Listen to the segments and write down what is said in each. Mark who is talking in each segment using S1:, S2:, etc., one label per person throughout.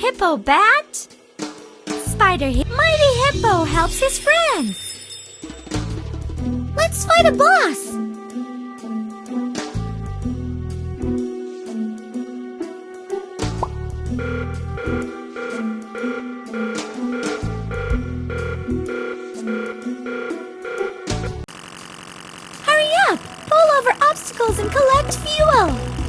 S1: Hippo Bat. Spider Hi Mighty Hippo helps his friends. Let's fight a boss. Hurry up! Pull over obstacles and collect fuel!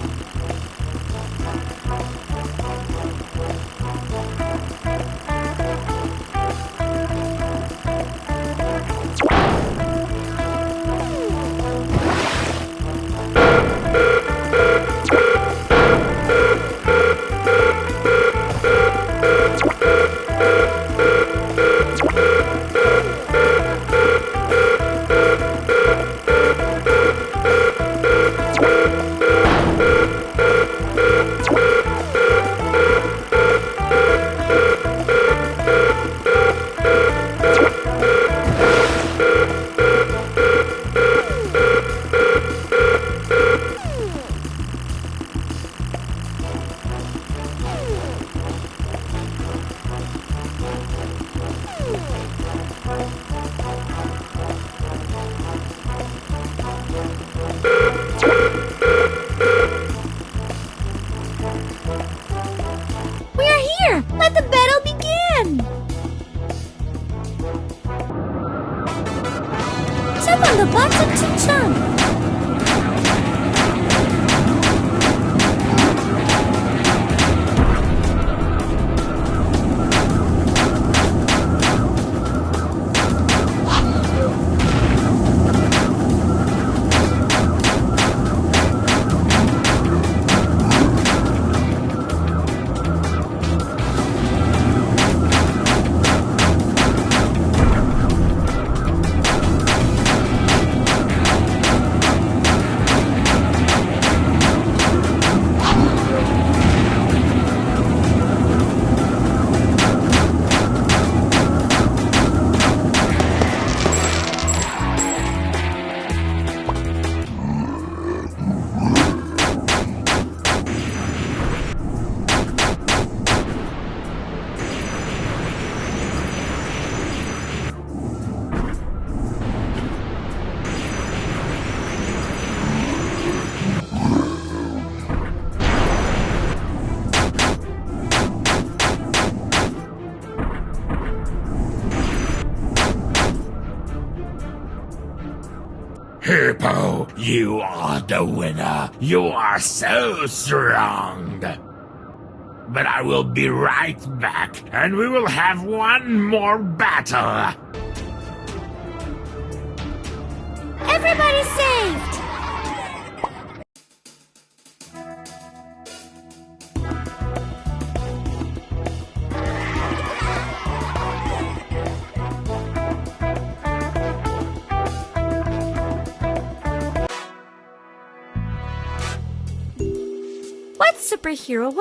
S1: We are here! Let the battle begin! Step on
S2: Hippo, you are the winner. You are so strong. But I will be right back, and we will have one more battle.
S1: Everybody saved! Superhero